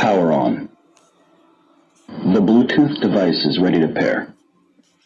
Power on. The Bluetooth device is ready to pair.